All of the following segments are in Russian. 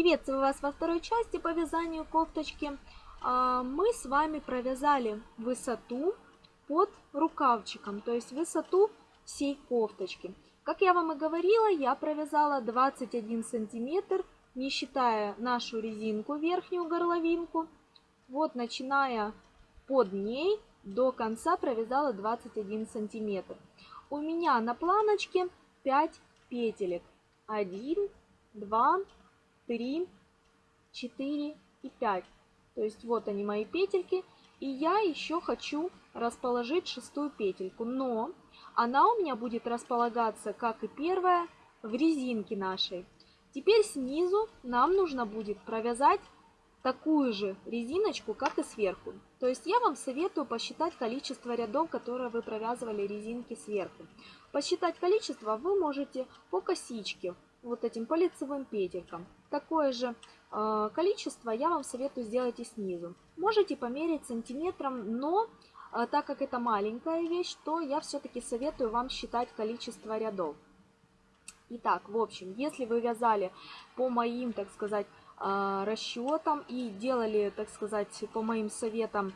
Приветствую вас во второй части по вязанию кофточки. А, мы с вами провязали высоту под рукавчиком, то есть высоту всей кофточки. Как я вам и говорила, я провязала 21 сантиметр, не считая нашу резинку, верхнюю горловинку. Вот начиная под ней до конца провязала 21 сантиметр. У меня на планочке 5 петелек. 1, 2, 3, 4 и 5. То есть вот они мои петельки. И я еще хочу расположить шестую петельку. Но она у меня будет располагаться, как и первая, в резинке нашей. Теперь снизу нам нужно будет провязать такую же резиночку, как и сверху. То есть я вам советую посчитать количество рядов, которые вы провязывали резинки сверху. Посчитать количество вы можете по косичке, вот этим по лицевым петелькам. Такое же э, количество я вам советую сделать и снизу. Можете померить сантиметром, но э, так как это маленькая вещь, то я все-таки советую вам считать количество рядов. Итак, в общем, если вы вязали по моим, так сказать, э, расчетам и делали, так сказать, по моим советам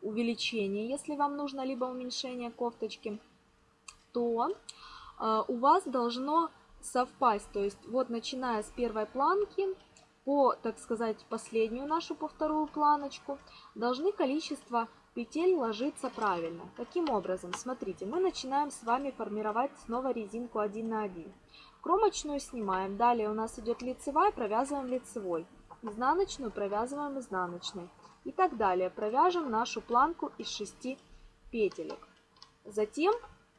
увеличение, если вам нужно, либо уменьшение кофточки, то у вас должно совпасть. То есть вот начиная с первой планки по, так сказать, последнюю нашу, по вторую планочку, должны количество петель ложиться правильно. Каким образом? Смотрите, мы начинаем с вами формировать снова резинку 1 на 1. Кромочную снимаем, далее у нас идет лицевая, провязываем лицевой. Изнаночную провязываем изнаночной. И так далее. Провяжем нашу планку из 6 петелек. Затем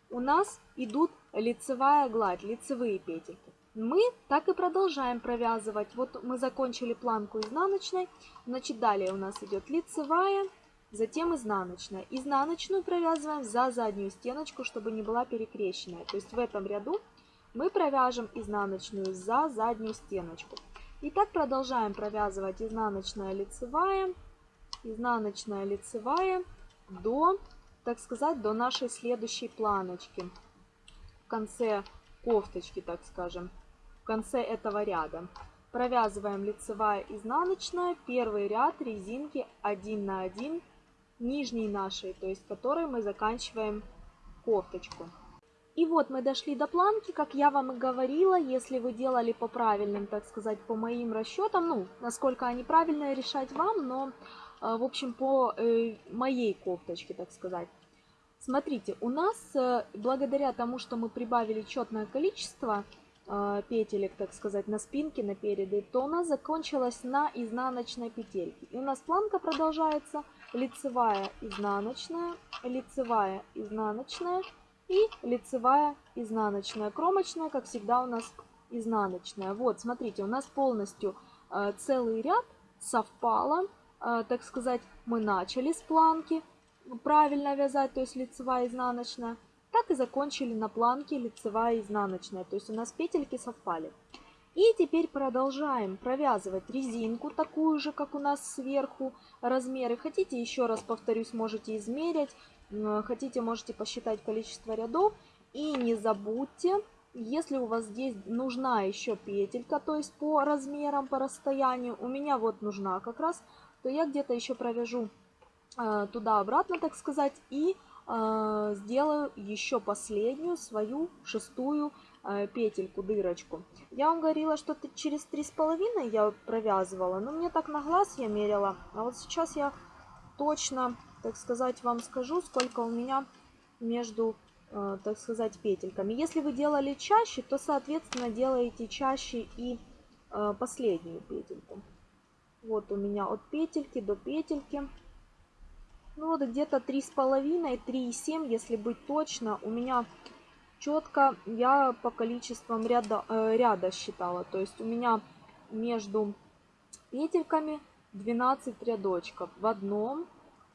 у нас идут лицевая гладь, лицевые петельки. Мы так и продолжаем провязывать. Вот мы закончили планку изнаночной, значит далее у нас идет лицевая, затем изнаночная. Изнаночную провязываем за заднюю стеночку, чтобы не была перекрещенная. То есть в этом ряду мы провяжем изнаночную за заднюю стеночку. И так продолжаем провязывать изнаночная лицевая, изнаночная лицевая до так сказать, до нашей следующей планочки. Конце кофточки, так скажем, в конце этого ряда. Провязываем лицевая изнаночная, первый ряд резинки 1 на 1 нижней нашей, то есть которой мы заканчиваем кофточку. И вот мы дошли до планки, как я вам и говорила, если вы делали по правильным, так сказать, по моим расчетам, ну, насколько они правильные, решать вам, но а, в общем, по э, моей кофточке, так сказать. Смотрите, у нас, э, благодаря тому, что мы прибавили четное количество а, петелек, так сказать, на спинке, на переды, то у нас закончилась на изнаночной петельке. И у нас планка продолжается лицевая, изнаночная, лицевая, изнаночная и лицевая, изнаночная. Кромочная, как всегда, у нас изнаночная. Вот, смотрите, у нас полностью э, целый ряд совпало так сказать, мы начали с планки правильно вязать, то есть лицевая изнаночная, так и закончили на планке лицевая изнаночная, то есть у нас петельки совпали. И теперь продолжаем провязывать резинку, такую же, как у нас сверху размеры. Хотите, еще раз повторюсь, можете измерить, хотите, можете посчитать количество рядов. И не забудьте, если у вас здесь нужна еще петелька, то есть по размерам, по расстоянию, у меня вот нужна как раз то я где-то еще провяжу э, туда-обратно, так сказать, и э, сделаю еще последнюю свою шестую э, петельку, дырочку. Я вам говорила, что через три с половиной я провязывала, но мне так на глаз я мерила. А вот сейчас я точно, так сказать, вам скажу, сколько у меня между, так сказать, петельками. Если вы делали чаще, то, соответственно, делаете чаще и последнюю петельку. Вот у меня от петельки до петельки. Вот где-то 3,5, 3,7, если быть точно. У меня четко я по количествам ряда, э, ряда считала. То есть у меня между петельками 12 рядочков. В одном,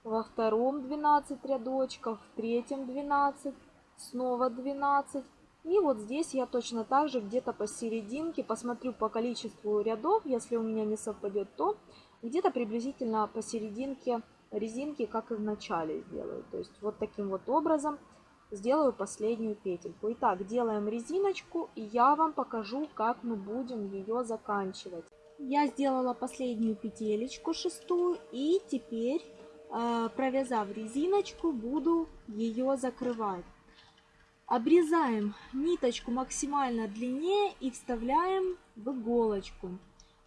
во втором 12 рядочков, в третьем 12, снова 12. И вот здесь я точно так же где-то посерединке посмотрю по количеству рядов. Если у меня не совпадет, то где-то приблизительно посерединке резинки, как и в начале сделаю. То есть вот таким вот образом сделаю последнюю петельку. Итак, делаем резиночку, и я вам покажу, как мы будем ее заканчивать. Я сделала последнюю петелечку шестую, и теперь, э, провязав резиночку, буду ее закрывать. Обрезаем ниточку максимально длиннее и вставляем в иголочку.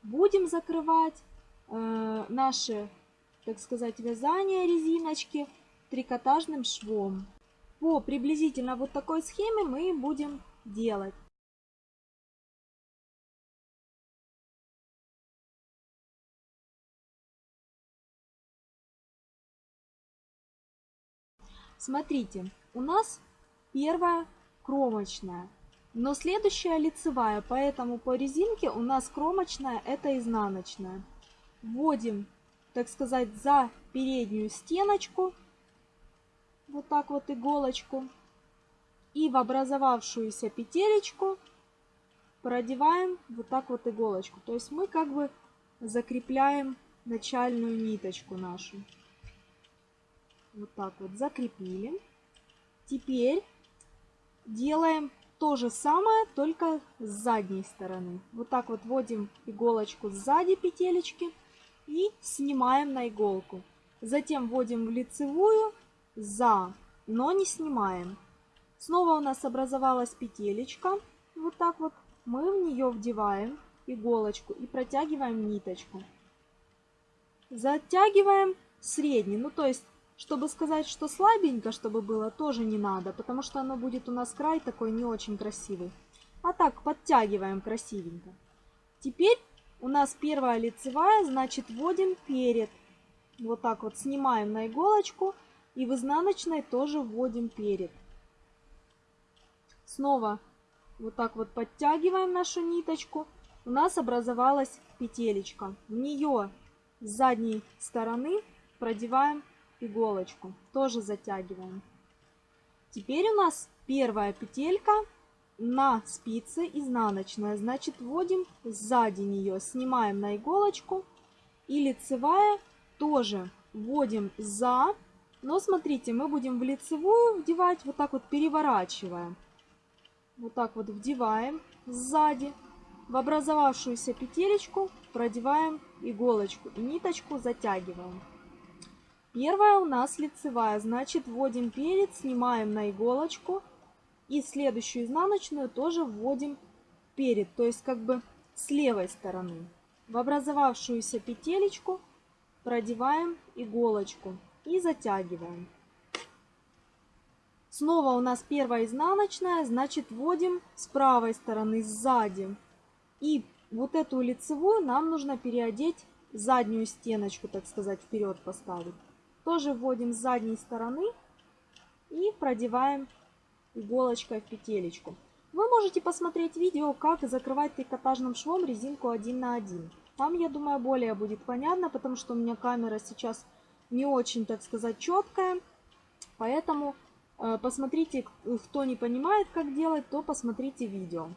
Будем закрывать э, наше, так сказать, вязание резиночки трикотажным швом. По приблизительно вот такой схеме мы будем делать. Смотрите, у нас первая кромочная, но следующая лицевая, поэтому по резинке у нас кромочная это изнаночная. Вводим, так сказать, за переднюю стеночку, вот так вот иголочку, и в образовавшуюся петелечку продеваем вот так вот иголочку. То есть мы как бы закрепляем начальную ниточку нашу. Вот так вот закрепили. Теперь делаем то же самое, только с задней стороны. Вот так вот вводим иголочку сзади петелечки и снимаем на иголку. Затем вводим в лицевую за, но не снимаем. Снова у нас образовалась петелечка. Вот так вот мы в нее вдеваем иголочку и протягиваем ниточку. Затягиваем средний, ну то есть чтобы сказать, что слабенько, чтобы было, тоже не надо, потому что оно будет у нас край такой не очень красивый. А так, подтягиваем красивенько. Теперь у нас первая лицевая, значит вводим перед. Вот так вот снимаем на иголочку и в изнаночной тоже вводим перед. Снова вот так вот подтягиваем нашу ниточку. У нас образовалась петелечка. В нее с задней стороны продеваем иголочку. Тоже затягиваем. Теперь у нас первая петелька на спице изнаночная. Значит, вводим сзади нее, снимаем на иголочку. И лицевая тоже вводим за. Но смотрите, мы будем в лицевую вдевать вот так вот переворачивая. Вот так вот вдеваем сзади. В образовавшуюся петелечку продеваем иголочку и ниточку затягиваем. Первая у нас лицевая, значит вводим перед, снимаем на иголочку. И следующую изнаночную тоже вводим перед, то есть как бы с левой стороны. В образовавшуюся петелечку продеваем иголочку и затягиваем. Снова у нас первая изнаночная, значит вводим с правой стороны сзади. И вот эту лицевую нам нужно переодеть заднюю стеночку, так сказать, вперед поставить. Тоже вводим с задней стороны и продеваем иголочкой в петелечку. Вы можете посмотреть видео, как закрывать трикотажным швом резинку 1 на 1. Там, я думаю, более будет понятно, потому что у меня камера сейчас не очень, так сказать, четкая. Поэтому э, посмотрите, кто не понимает, как делать, то посмотрите видео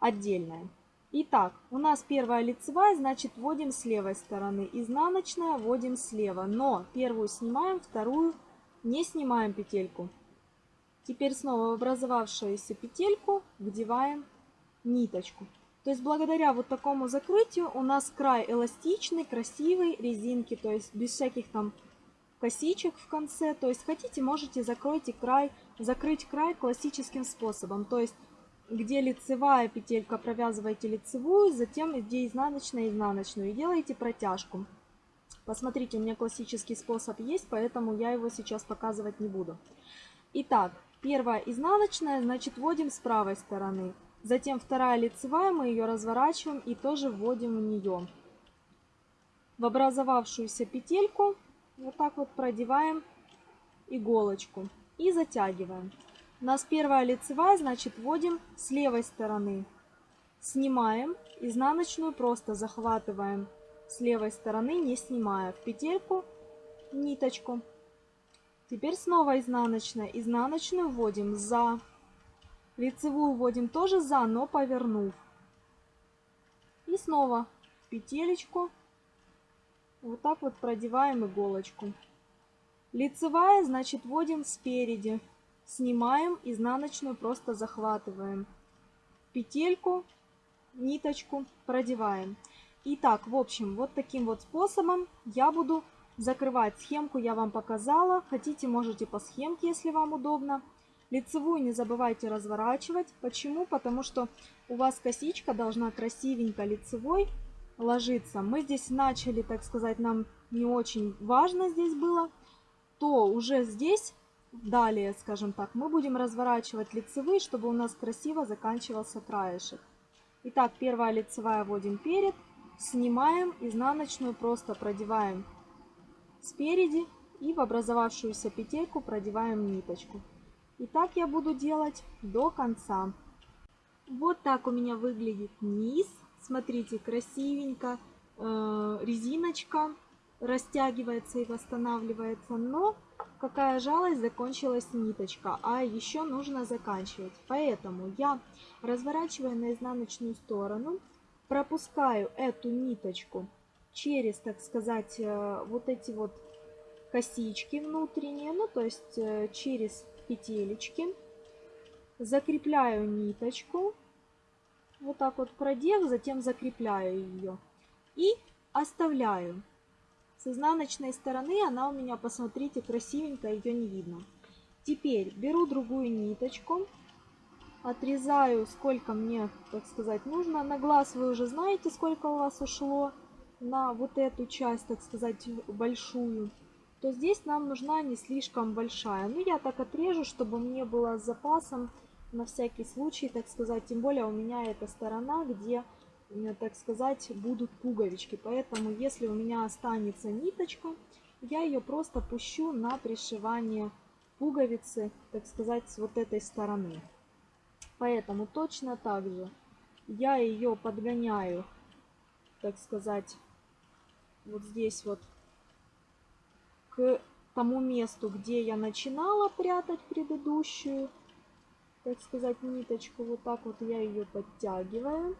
отдельное. Итак, у нас первая лицевая, значит вводим с левой стороны. Изнаночная вводим слева. Но первую снимаем, вторую не снимаем петельку. Теперь снова в образовавшуюся петельку вдеваем ниточку. То есть благодаря вот такому закрытию у нас край эластичный, красивый, резинки, то есть без всяких там косичек в конце. То есть хотите, можете закройте край, закрыть край классическим способом. То есть где лицевая петелька, провязываете лицевую, затем где изнаночная, изнаночную и делаете протяжку. Посмотрите, у меня классический способ есть, поэтому я его сейчас показывать не буду. Итак, первая изнаночная, значит вводим с правой стороны. Затем вторая лицевая, мы ее разворачиваем и тоже вводим в нее. В образовавшуюся петельку вот так вот продеваем иголочку и затягиваем. У нас первая лицевая, значит вводим с левой стороны. Снимаем изнаночную, просто захватываем с левой стороны, не снимая в петельку ниточку. Теперь снова изнаночная. Изнаночную вводим за. Лицевую вводим тоже за, но повернув. И снова в петелечку. Вот так вот продеваем иголочку. Лицевая, значит, вводим спереди снимаем изнаночную, просто захватываем петельку, ниточку, продеваем. Итак, в общем, вот таким вот способом я буду закрывать. Схемку я вам показала. Хотите, можете по схемке, если вам удобно. Лицевую не забывайте разворачивать. Почему? Потому что у вас косичка должна красивенько лицевой ложиться. Мы здесь начали, так сказать, нам не очень важно здесь было. То уже здесь, далее, скажем так, мы будем разворачивать лицевые, чтобы у нас красиво заканчивался краешек. Итак, первая лицевая вводим перед. Снимаем изнаночную, просто продеваем спереди и в образовавшуюся петельку продеваем ниточку. И так я буду делать до конца. Вот так у меня выглядит низ. Смотрите, красивенько. Э, резиночка растягивается и восстанавливается. Но какая жалость, закончилась ниточка. А еще нужно заканчивать. Поэтому я разворачиваю на изнаночную сторону. Пропускаю эту ниточку через, так сказать, э, вот эти вот косички внутренние. Ну, то есть э, через петелечки. Закрепляю ниточку. Вот так вот продев, затем закрепляю ее. И оставляю. С изнаночной стороны она у меня, посмотрите, красивенькая, ее не видно. Теперь беру другую ниточку, отрезаю, сколько мне, так сказать, нужно. На глаз вы уже знаете, сколько у вас ушло на вот эту часть, так сказать, большую то здесь нам нужна не слишком большая. Ну, я так отрежу, чтобы мне было с запасом на всякий случай, так сказать. Тем более у меня эта сторона, где, так сказать, будут пуговички. Поэтому, если у меня останется ниточка, я ее просто пущу на пришивание пуговицы, так сказать, с вот этой стороны. Поэтому точно так же я ее подгоняю, так сказать, вот здесь вот к тому месту, где я начинала прятать предыдущую, так сказать, ниточку. Вот так вот я ее подтягиваю.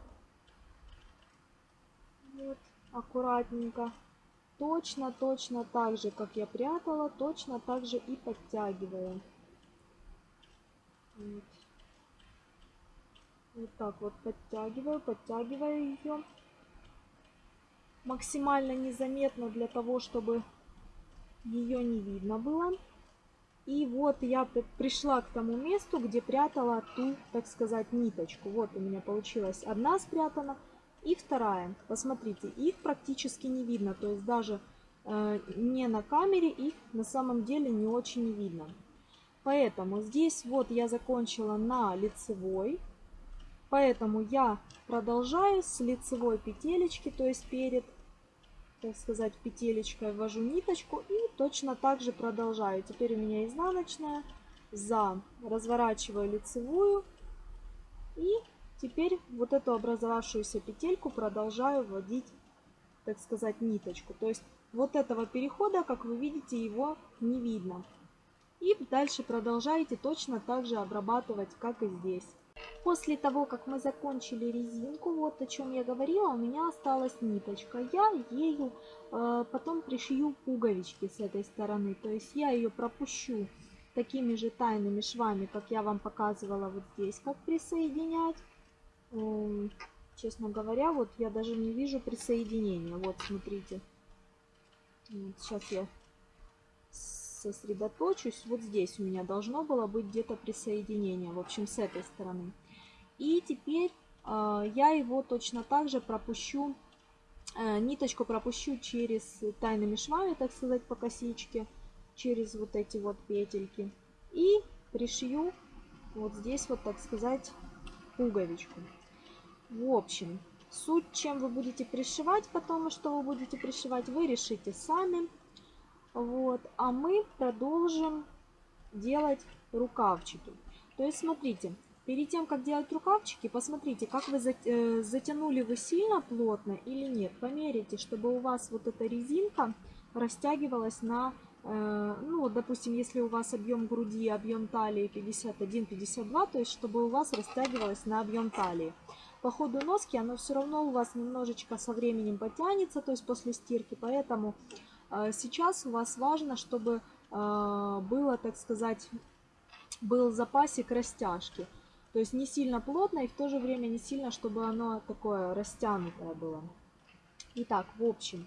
Вот, аккуратненько. Точно, точно так же, как я прятала, точно так же и подтягиваю. Вот. Вот так вот подтягиваю, подтягиваю ее. Максимально незаметно для того, чтобы ее не видно было. И вот я пришла к тому месту, где прятала ту, так сказать, ниточку. Вот у меня получилась одна спрятана и вторая. Посмотрите, их практически не видно. То есть даже э, не на камере их на самом деле не очень видно. Поэтому здесь вот я закончила на лицевой. Поэтому я продолжаю с лицевой петелечки, то есть перед так сказать, петелечкой ввожу ниточку и точно так же продолжаю. Теперь у меня изнаночная, за, разворачиваю лицевую и теперь вот эту образовавшуюся петельку продолжаю вводить, так сказать, ниточку. То есть вот этого перехода, как вы видите, его не видно. И дальше продолжаете точно так же обрабатывать, как и здесь. После того, как мы закончили резинку, вот о чем я говорила, у меня осталась ниточка. Я ею э, потом пришью пуговички с этой стороны. То есть я ее пропущу такими же тайными швами, как я вам показывала вот здесь, как присоединять. Э, честно говоря, вот я даже не вижу присоединения. Вот, смотрите. Вот, сейчас я сосредоточусь. Вот здесь у меня должно было быть где-то присоединение. В общем, с этой стороны. И теперь э, я его точно так же пропущу, э, ниточку пропущу через тайными швами, так сказать, по косичке, через вот эти вот петельки. И пришью вот здесь вот, так сказать, пуговичку. В общем, суть, чем вы будете пришивать потом, и что вы будете пришивать, вы решите сами. Вот, а мы продолжим делать рукавчики. То есть, смотрите, перед тем, как делать рукавчики, посмотрите, как вы э, затянули вы сильно плотно или нет. Померите, чтобы у вас вот эта резинка растягивалась на, э, ну, допустим, если у вас объем груди, объем талии 51-52, то есть, чтобы у вас растягивалась на объем талии. По ходу носки оно все равно у вас немножечко со временем потянется, то есть после стирки, поэтому сейчас у вас важно, чтобы а, было, так сказать, был запасик растяжки. То есть не сильно плотно и в то же время не сильно, чтобы оно такое растянутое было. Итак, в общем,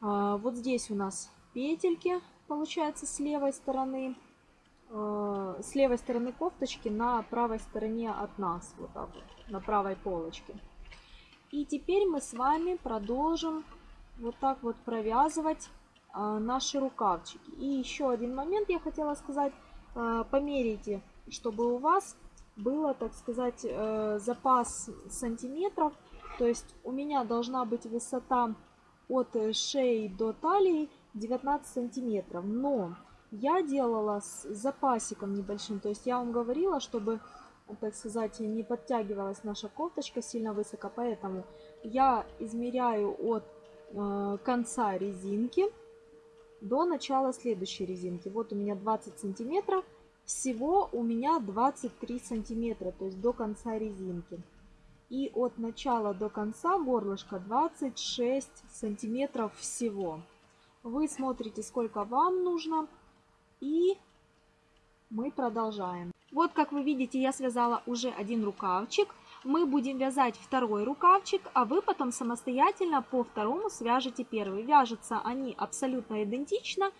а, вот здесь у нас петельки, получается, с левой стороны. А, с левой стороны кофточки на правой стороне от нас, вот так вот, на правой полочке. И теперь мы с вами продолжим вот так вот провязывать а, наши рукавчики. И еще один момент я хотела сказать. Померите, чтобы у вас было, так сказать, э, запас сантиметров. То есть у меня должна быть высота от шеи до талии 19 сантиметров. Но я делала с запасиком небольшим. То есть я вам говорила, чтобы, так сказать, не подтягивалась наша кофточка сильно высоко. Поэтому я измеряю от конца резинки до начала следующей резинки. Вот у меня 20 сантиметров. Всего у меня 23 сантиметра, то есть до конца резинки. И от начала до конца горлышка 26 сантиметров всего. Вы смотрите, сколько вам нужно. И мы продолжаем. Вот, как вы видите, я связала уже один рукавчик. Мы будем вязать второй рукавчик, а вы потом самостоятельно по второму свяжете первый. Вяжутся они абсолютно идентично.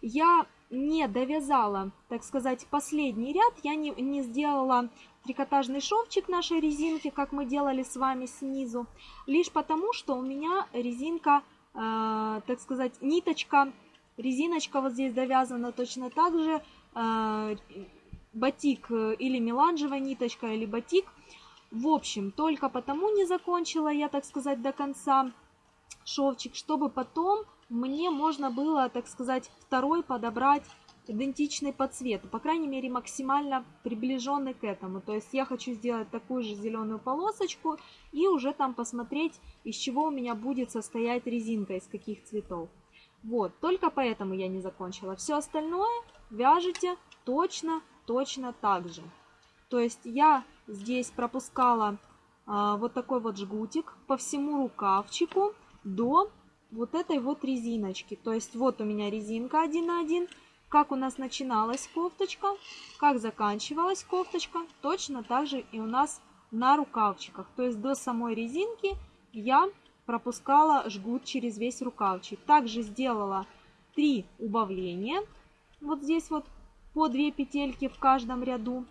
Я не довязала, так сказать, последний ряд, я не, не сделала трикотажный шовчик нашей резинки, как мы делали с вами снизу, лишь потому, что у меня резинка, э, так сказать, ниточка, резиночка вот здесь довязана точно так же, э, батик или меланжевая ниточка, или батик. В общем, только потому не закончила я, так сказать, до конца шовчик, чтобы потом мне можно было, так сказать, второй подобрать идентичный по цвету, по крайней мере максимально приближенный к этому. То есть я хочу сделать такую же зеленую полосочку и уже там посмотреть, из чего у меня будет состоять резинка, из каких цветов. Вот, только поэтому я не закончила. Все остальное вяжете точно, точно так же. То есть я здесь пропускала а, вот такой вот жгутик по всему рукавчику до вот этой вот резиночки. То есть вот у меня резинка 1 на 1. Как у нас начиналась кофточка, как заканчивалась кофточка, точно так же и у нас на рукавчиках. То есть до самой резинки я пропускала жгут через весь рукавчик. Также сделала 3 убавления. Вот здесь вот по 2 петельки в каждом ряду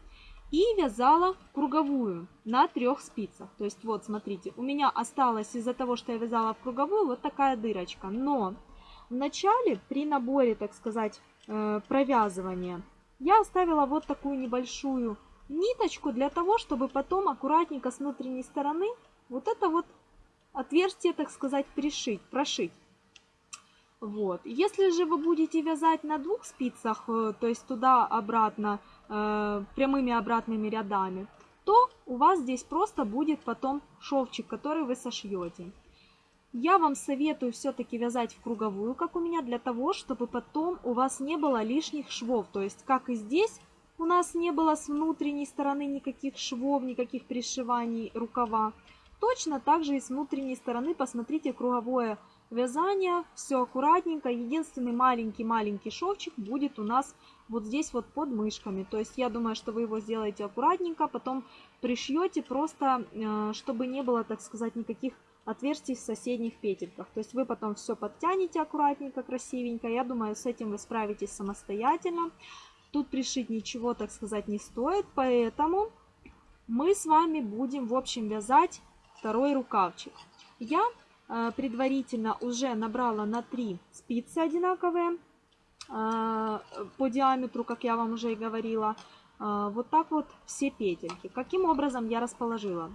и вязала круговую на трех спицах. То есть вот, смотрите, у меня осталось из-за того, что я вязала в круговую, вот такая дырочка. Но в начале, при наборе, так сказать, э, провязывания, я оставила вот такую небольшую ниточку для того, чтобы потом аккуратненько с внутренней стороны вот это вот отверстие, так сказать, пришить, прошить. Вот. Если же вы будете вязать на двух спицах, э, то есть туда-обратно, э, прямыми обратными рядами, то у вас здесь просто будет потом шовчик, который вы сошьете. Я вам советую все-таки вязать в круговую, как у меня, для того, чтобы потом у вас не было лишних швов. То есть, как и здесь, у нас не было с внутренней стороны никаких швов, никаких пришиваний рукава. Точно так же и с внутренней стороны, посмотрите, круговое вязание, все аккуратненько. Единственный маленький-маленький шовчик будет у нас вот здесь вот под мышками. То есть я думаю, что вы его сделаете аккуратненько, потом пришьете просто, э, чтобы не было, так сказать, никаких отверстий в соседних петельках. То есть вы потом все подтянете аккуратненько, красивенько. Я думаю, с этим вы справитесь самостоятельно. Тут пришить ничего, так сказать, не стоит, поэтому мы с вами будем, в общем, вязать второй рукавчик. Я предварительно уже набрала на 3 спицы одинаковые. А, по диаметру, как я вам уже и говорила. А, вот так вот все петельки. Каким образом я расположила?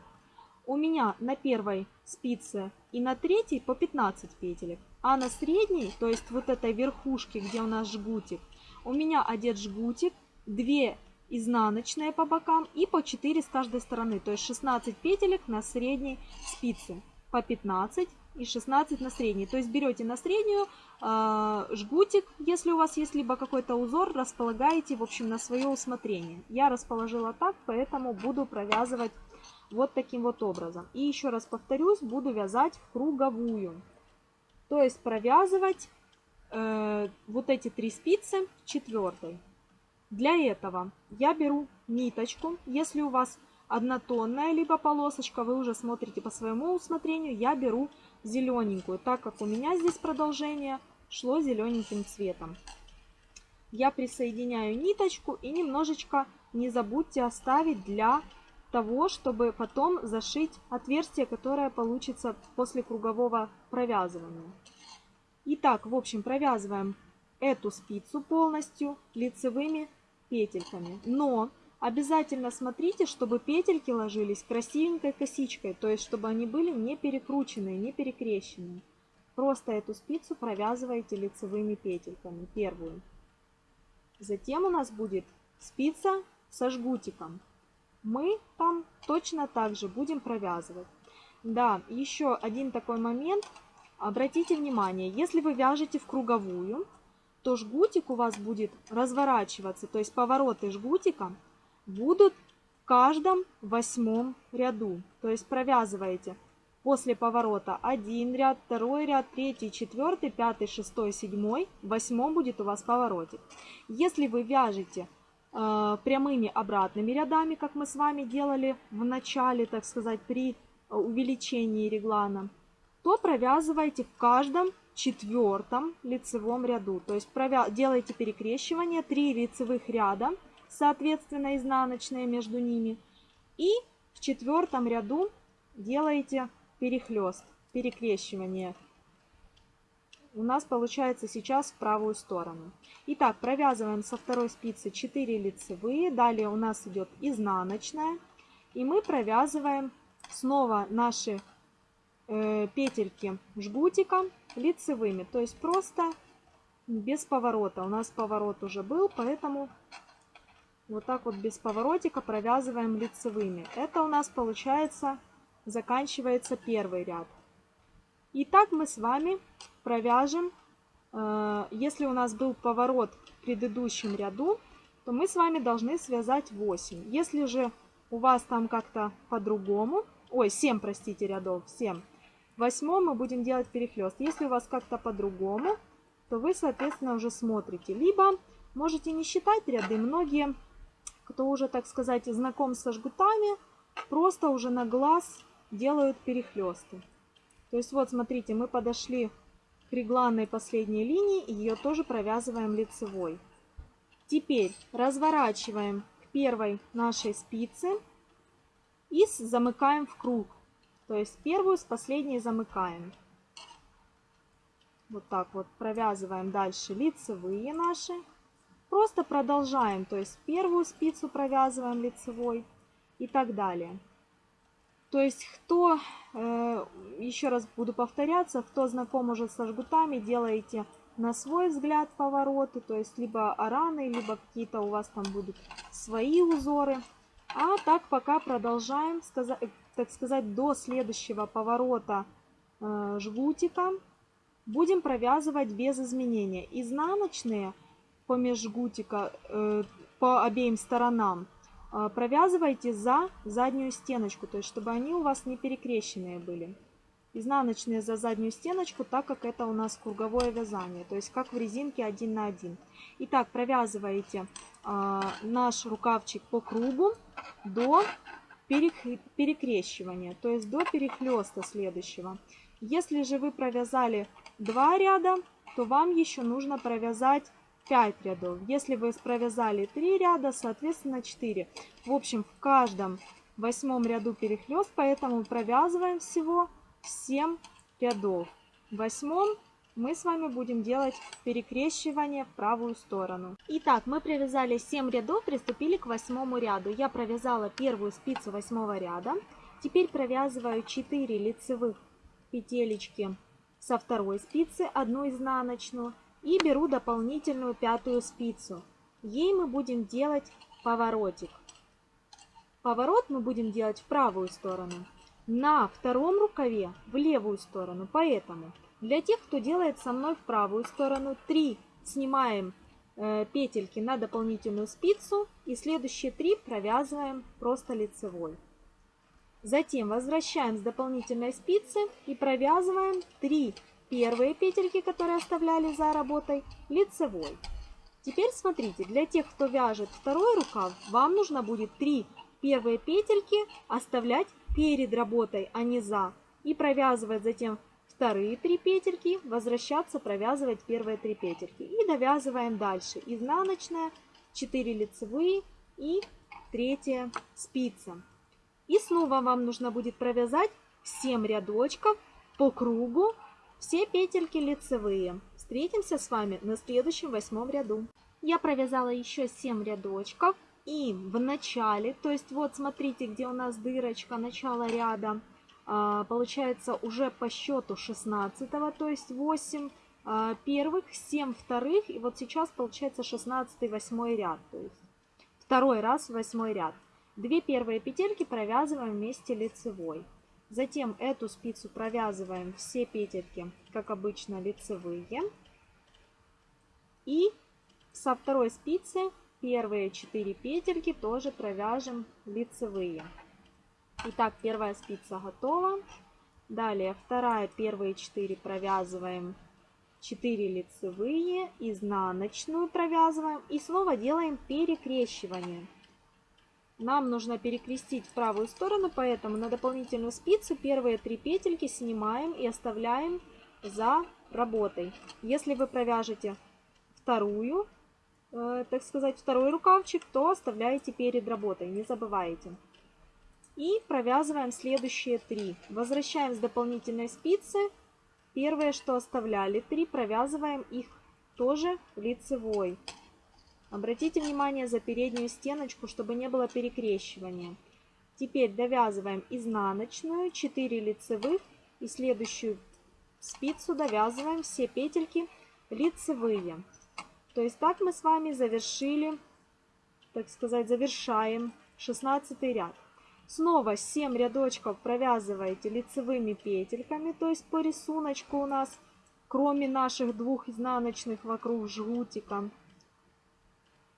У меня на первой спице и на третьей по 15 петелек. А на средней, то есть вот этой верхушке, где у нас жгутик, у меня одет жгутик, 2 изнаночные по бокам и по 4 с каждой стороны. То есть 16 петелек на средней спице. По 15 и 16 на средней. То есть берете на среднюю э, жгутик, если у вас есть либо какой-то узор, располагаете, в общем, на свое усмотрение. Я расположила так, поэтому буду провязывать вот таким вот образом. И еще раз повторюсь, буду вязать в круговую. То есть провязывать э, вот эти три спицы четвертой. Для этого я беру ниточку, если у вас однотонная, либо полосочка, вы уже смотрите по своему усмотрению, я беру зелененькую, так как у меня здесь продолжение шло зелененьким цветом. Я присоединяю ниточку и немножечко не забудьте оставить для того, чтобы потом зашить отверстие, которое получится после кругового провязывания. Итак, в общем, провязываем эту спицу полностью лицевыми петельками. Но обязательно смотрите, чтобы петельки ложились красивенькой косичкой, то есть чтобы они были не перекрученные, не перекрещенные. Просто эту спицу провязываете лицевыми петельками, первую. Затем у нас будет спица со жгутиком. Мы там точно так же будем провязывать. Да, еще один такой момент. Обратите внимание, если вы вяжете в круговую, то жгутик у вас будет разворачиваться, то есть повороты жгутика будут в каждом восьмом ряду. То есть провязываете после поворота один ряд, второй ряд, третий, четвертый, пятый, шестой, седьмой, восьмом будет у вас поворотик. Если вы вяжете э, прямыми обратными рядами, как мы с вами делали в начале, так сказать, при увеличении реглана, то провязывайте в каждом четвертом лицевом ряду. То есть делаете перекрещивание, 3 лицевых ряда, соответственно изнаночные между ними. И в четвертом ряду делаете перехлест, перекрещивание. У нас получается сейчас в правую сторону. Итак, провязываем со второй спицы 4 лицевые. Далее у нас идет изнаночная. И мы провязываем снова наши э, петельки жгутика лицевыми. То есть просто без поворота. У нас поворот уже был, поэтому вот так вот без поворотика провязываем лицевыми. Это у нас получается, заканчивается первый ряд. И так мы с вами провяжем, э, если у нас был поворот в предыдущем ряду, то мы с вами должны связать 8. Если же у вас там как-то по-другому, ой, 7, простите, рядов, 7, восьмом мы будем делать перехлест. Если у вас как-то по-другому, то вы, соответственно, уже смотрите. Либо можете не считать ряды. Многие, кто уже, так сказать, знаком со жгутами, просто уже на глаз делают перехлесты. То есть вот, смотрите, мы подошли к регланной последней линии, и ее тоже провязываем лицевой. Теперь разворачиваем к первой нашей спице и замыкаем в круг. То есть первую с последней замыкаем. Вот так вот провязываем дальше лицевые наши. Просто продолжаем, то есть первую спицу провязываем лицевой и так далее. То есть кто, э, еще раз буду повторяться, кто знаком уже со жгутами, делаете на свой взгляд повороты, то есть либо араны, либо какие-то у вас там будут свои узоры. А так пока продолжаем, так сказать, до следующего поворота э, жгутика будем провязывать без изменения. Изнаночные по межжгутика э, по обеим сторонам э, провязывайте за заднюю стеночку, то есть чтобы они у вас не перекрещенные были. Изнаночные за заднюю стеночку, так как это у нас круговое вязание, то есть как в резинке один на один. Итак, провязываете э, наш рукавчик по кругу до перекрещивания, то есть до перехлеста следующего. Если же вы провязали 2 ряда, то вам еще нужно провязать 5 рядов. Если вы провязали 3 ряда, соответственно 4. В общем, в каждом восьмом ряду перехлест, поэтому провязываем всего 7 рядов. В восьмом мы с вами будем делать перекрещивание в правую сторону. Итак, мы провязали 7 рядов, приступили к восьмому ряду. Я провязала первую спицу восьмого ряда. Теперь провязываю 4 лицевых петелечки со второй спицы, одну изнаночную, и беру дополнительную пятую спицу. Ей мы будем делать поворотик. Поворот мы будем делать в правую сторону, на втором рукаве в левую сторону, поэтому для тех, кто делает со мной в правую сторону, 3 снимаем э, петельки на дополнительную спицу и следующие 3 провязываем просто лицевой. Затем возвращаем с дополнительной спицы и провязываем 3 первые петельки, которые оставляли за работой, лицевой. Теперь смотрите, для тех, кто вяжет второй рукав, вам нужно будет 3 первые петельки оставлять перед работой, а не за. И провязывать затем вторые 3 петельки, возвращаться, провязывать первые 3 петельки. И довязываем дальше. Изнаночная, 4 лицевые и третья спица. И снова вам нужно будет провязать 7 рядочков по кругу, все петельки лицевые. Встретимся с вами на следующем восьмом ряду. Я провязала еще 7 рядочков. И в начале, то есть вот смотрите, где у нас дырочка, начало ряда, а, получается уже по счету 16, то есть 8 а, первых, 7 вторых, и вот сейчас получается 16 восьмой ряд, то есть второй раз восьмой ряд. Две первые петельки провязываем вместе лицевой. Затем эту спицу провязываем все петельки, как обычно, лицевые. И со второй спицы первые 4 петельки тоже провяжем лицевые. Итак, первая спица готова. Далее вторая, первые 4 провязываем 4 лицевые, изнаночную провязываем и снова делаем перекрещивание. Нам нужно перекрестить в правую сторону, поэтому на дополнительную спицу первые 3 петельки снимаем и оставляем за работой. Если вы провяжете вторую, э, так сказать, второй рукавчик, то оставляете перед работой, не забывайте. И провязываем следующие три. Возвращаем с дополнительной спицы. Первое, что оставляли, три, провязываем их тоже лицевой. Обратите внимание за переднюю стеночку, чтобы не было перекрещивания. Теперь довязываем изнаночную, 4 лицевых и следующую спицу довязываем все петельки лицевые. То есть так мы с вами завершили, так сказать, завершаем 16 ряд. Снова 7 рядочков провязываете лицевыми петельками, то есть по рисунку у нас, кроме наших двух изнаночных вокруг жгутика.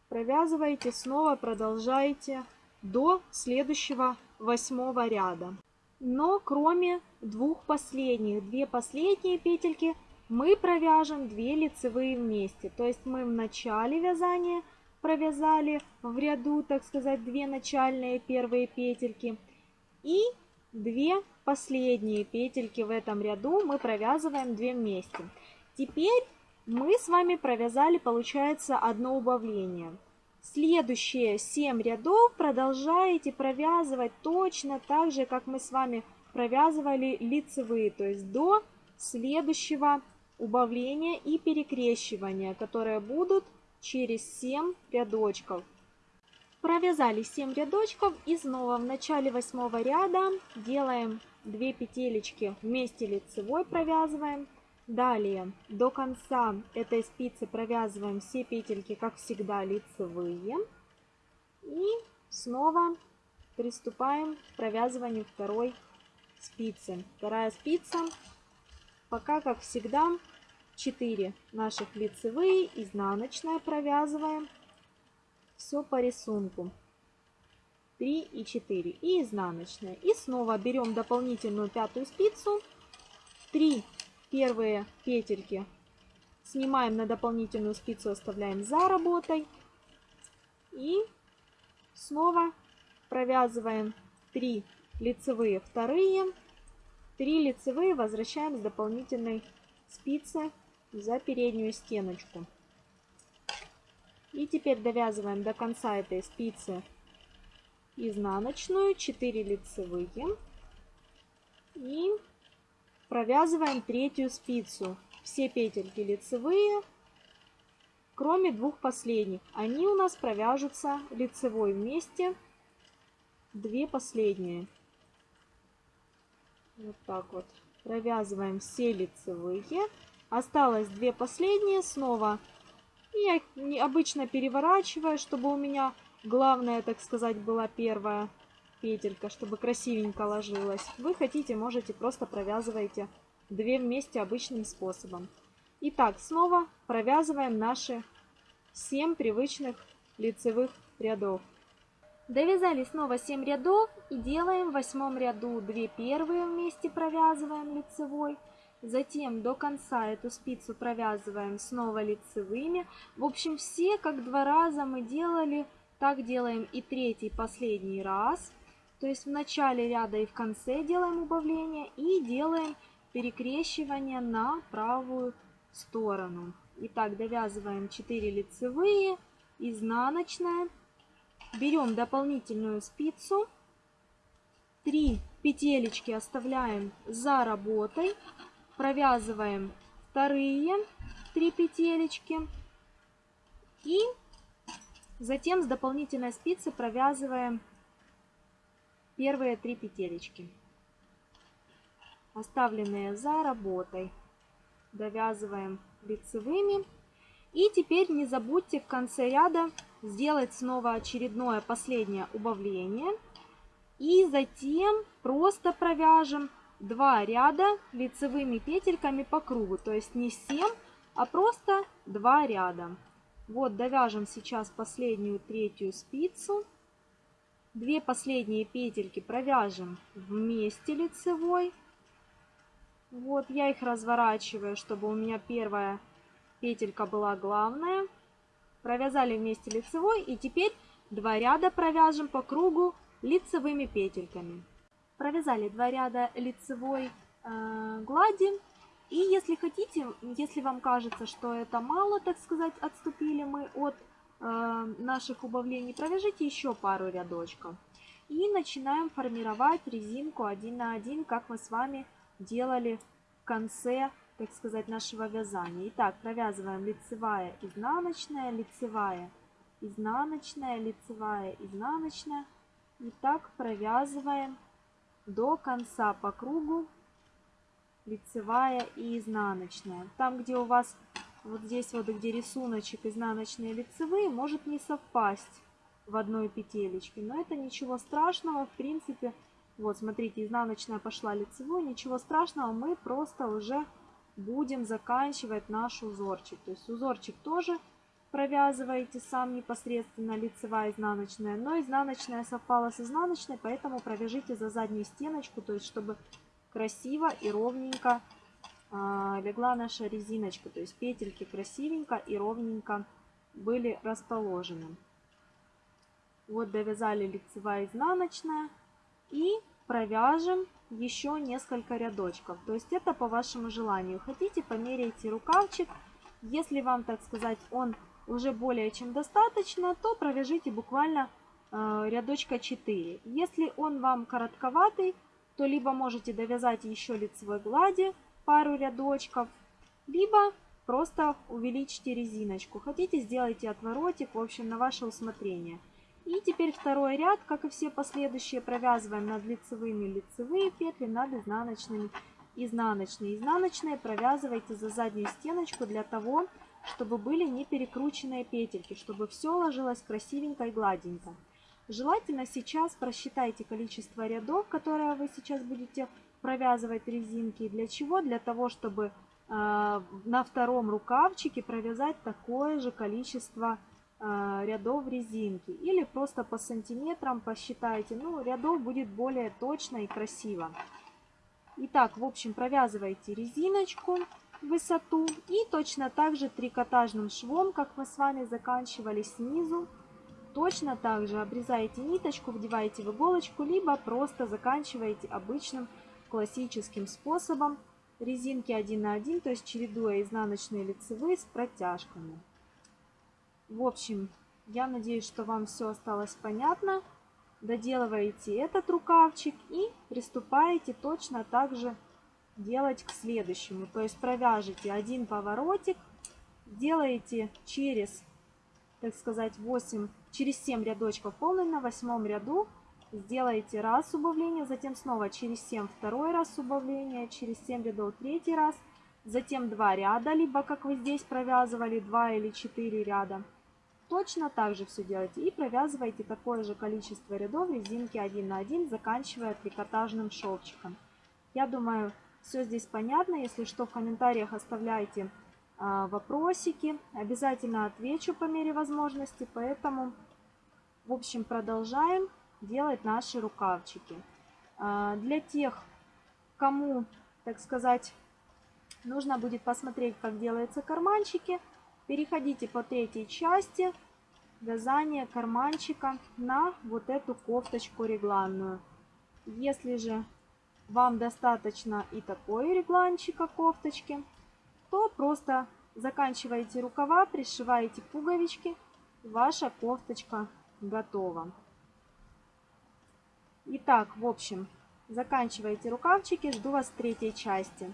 Провязываете, снова продолжаете до следующего восьмого ряда. Но кроме двух последних, две последние петельки – мы провяжем 2 лицевые вместе. То есть мы в начале вязания провязали в ряду, так сказать, 2 начальные первые петельки. И 2 последние петельки в этом ряду мы провязываем 2 вместе. Теперь мы с вами провязали, получается, одно убавление. Следующие 7 рядов продолжаете провязывать точно так же, как мы с вами провязывали лицевые, то есть до следующего убавления и перекрещивания, которые будут через 7 рядочков. Провязали 7 рядочков и снова в начале восьмого ряда делаем 2 петелечки вместе лицевой провязываем. Далее до конца этой спицы провязываем все петельки, как всегда, лицевые. И снова приступаем к провязыванию второй спицы. Вторая спица Пока, как всегда, 4 наших лицевые, изнаночная провязываем. Все по рисунку. 3 и 4 и изнаночная. И снова берем дополнительную пятую спицу. 3 первые петельки снимаем на дополнительную спицу, оставляем за работой. И снова провязываем 3 лицевые вторые 3 лицевые возвращаем с дополнительной спицы за переднюю стеночку. И теперь довязываем до конца этой спицы изнаночную, 4 лицевые. И провязываем третью спицу. Все петельки лицевые, кроме двух последних. Они у нас провяжутся лицевой вместе, две последние. Вот так вот. Провязываем все лицевые. Осталось две последние снова. Я их обычно переворачиваю, чтобы у меня главная, так сказать, была первая петелька, чтобы красивенько ложилась. Вы хотите, можете просто провязывайте две вместе обычным способом. Итак, снова провязываем наши 7 привычных лицевых рядов. Довязали снова 7 рядов и делаем в восьмом ряду 2 первые вместе провязываем лицевой. Затем до конца эту спицу провязываем снова лицевыми. В общем, все как два раза мы делали, так делаем и третий, последний раз. То есть в начале ряда и в конце делаем убавление и делаем перекрещивание на правую сторону. Итак, довязываем 4 лицевые, изнаночная. Берем дополнительную спицу. 3 петелечки оставляем за работой. Провязываем вторые 3 петелечки. И затем с дополнительной спицы провязываем первые 3 петелечки оставленные за работой. Довязываем лицевыми. И теперь не забудьте в конце ряда сделать снова очередное последнее убавление. И затем просто провяжем два ряда лицевыми петельками по кругу. То есть не 7, а просто два ряда. Вот довяжем сейчас последнюю третью спицу. Две последние петельки провяжем вместе лицевой. Вот я их разворачиваю, чтобы у меня первая петелька была главная. Провязали вместе лицевой и теперь два ряда провяжем по кругу лицевыми петельками. Провязали два ряда лицевой э, глади. И если хотите, если вам кажется, что это мало, так сказать, отступили мы от наших убавлений, провяжите еще пару рядочков. И начинаем формировать резинку один на один, как мы с вами делали в конце, так сказать, нашего вязания. Итак, провязываем лицевая, изнаночная, лицевая, изнаночная, лицевая, изнаночная. И так провязываем до конца по кругу лицевая и изнаночная. Там, где у вас вот здесь вот, где рисуночек изнаночные лицевые, может не совпасть в одной петелечке. Но это ничего страшного, в принципе, вот, смотрите, изнаночная пошла лицевой, ничего страшного, мы просто уже будем заканчивать наш узорчик. То есть узорчик тоже провязываете сам непосредственно лицевая изнаночная, но изнаночная совпала с изнаночной, поэтому провяжите за заднюю стеночку, то есть чтобы красиво и ровненько легла наша резиночка, то есть петельки красивенько и ровненько были расположены. Вот довязали лицевая изнаночная. И провяжем еще несколько рядочков. То есть это по вашему желанию. Хотите, померяйте рукавчик. Если вам, так сказать, он уже более чем достаточно, то провяжите буквально э, рядочка 4. Если он вам коротковатый, то либо можете довязать еще лицевой глади пару рядочков, либо просто увеличьте резиночку. Хотите, сделайте отворотик, в общем, на ваше усмотрение. И теперь второй ряд, как и все последующие, провязываем над лицевыми лицевые петли, над изнаночными изнаночные. Изнаночные провязывайте за заднюю стеночку для того, чтобы были не перекрученные петельки, чтобы все ложилось красивенько и гладенько. Желательно сейчас просчитайте количество рядов, которые вы сейчас будете провязывать резинки. Для чего? Для того, чтобы э, на втором рукавчике провязать такое же количество Э, рядов резинки. Или просто по сантиметрам посчитайте. Ну, рядов будет более точно и красиво. Итак, в общем, провязывайте резиночку высоту. И точно так же трикотажным швом, как мы с вами заканчивали снизу. Точно так же обрезаете ниточку, вдеваете в иголочку, либо просто заканчиваете обычным классическим способом резинки 1 на 1, то есть чередуя изнаночные лицевые с протяжками. В общем, я надеюсь, что вам все осталось понятно. Доделываете этот рукавчик и приступаете точно так же делать к следующему. То есть провяжете один поворотик, делаете через, так сказать, 8, через 7 рядочков полный на восьмом ряду. Сделаете раз убавление, затем снова через 7 второй раз убавление, через 7 рядов третий раз, затем 2 ряда, либо как вы здесь провязывали 2 или 4 ряда. Точно так же все делайте и провязывайте такое же количество рядов резинки 1 на 1, заканчивая трикотажным шовчиком. Я думаю, все здесь понятно. Если что, в комментариях оставляйте а, вопросики. Обязательно отвечу по мере возможности. Поэтому, в общем, продолжаем делать наши рукавчики. А, для тех, кому, так сказать, нужно будет посмотреть, как делаются карманчики. Переходите по третьей части вязания карманчика на вот эту кофточку регланную. Если же вам достаточно и такой регланчика кофточки, то просто заканчиваете рукава, пришиваете пуговички, ваша кофточка готова. Итак, в общем, заканчиваете рукавчики, жду вас в третьей части.